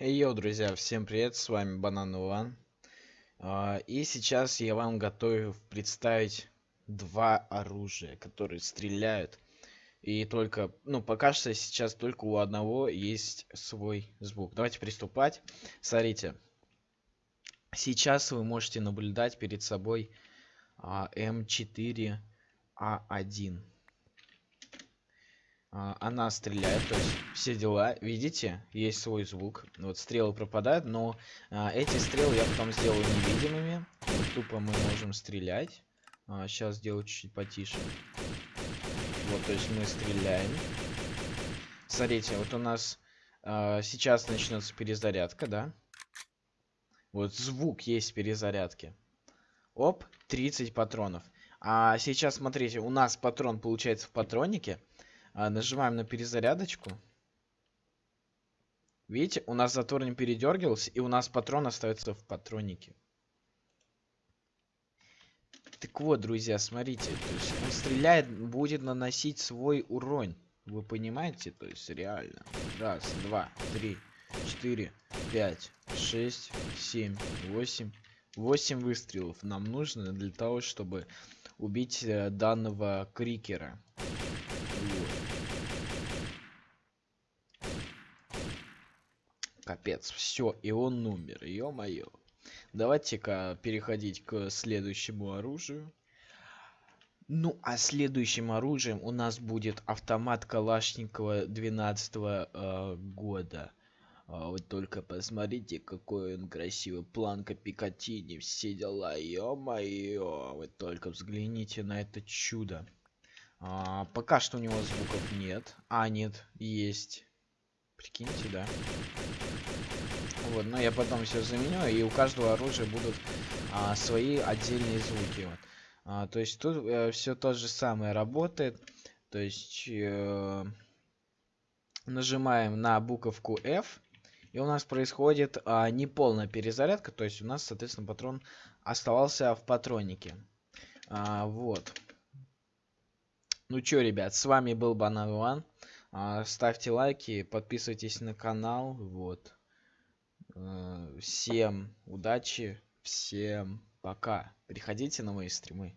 Эй, йоу, друзья, всем привет, с вами Банан Ван. А, и сейчас я вам готовлю представить два оружия, которые стреляют. И только, ну, пока что сейчас только у одного есть свой звук. Давайте приступать. Смотрите, сейчас вы можете наблюдать перед собой а, М4А1. А, она стреляет, то есть все дела. Видите, есть свой звук. Вот стрелы пропадают, но а, эти стрелы я потом сделаю невидимыми. Тупо мы можем стрелять. А, сейчас сделаю чуть-чуть потише. Вот, то есть мы стреляем. Смотрите, вот у нас а, сейчас начнется перезарядка, да? Вот звук есть перезарядки. Оп, 30 патронов. А сейчас, смотрите, у нас патрон получается в патронике. А, нажимаем на перезарядочку. Видите, у нас затвор не передергивался, и у нас патрон остается в патронике. Так вот, друзья, смотрите, то есть он стреляет, будет наносить свой урон. Вы понимаете? То есть реально. Раз, два, три, четыре, пять, шесть, семь, восемь. Восемь выстрелов нам нужно для того, чтобы убить э, данного крикера. Капец, все, и он умер, ё-моё. Давайте-ка переходить к следующему оружию. Ну, а следующим оружием у нас будет автомат Калашникова 12 -го, э, года. А, вот только посмотрите, какой он красивый. Планка Пикатини, все дела, ё-моё. Вы только взгляните на это чудо. А, пока что у него звуков нет. А, нет, есть. Прикиньте, да. Вот, но я потом все заменю, и у каждого оружия будут а, свои отдельные звуки. Вот. А, то есть тут э, все то же самое работает. То есть э, нажимаем на буковку F, и у нас происходит а, неполная перезарядка. То есть у нас, соответственно, патрон оставался в патронике. А, вот. Ну чё, ребят, с вами был Банан One. А, ставьте лайки, подписывайтесь на канал. Вот. А, всем удачи, всем пока. Приходите на мои стримы.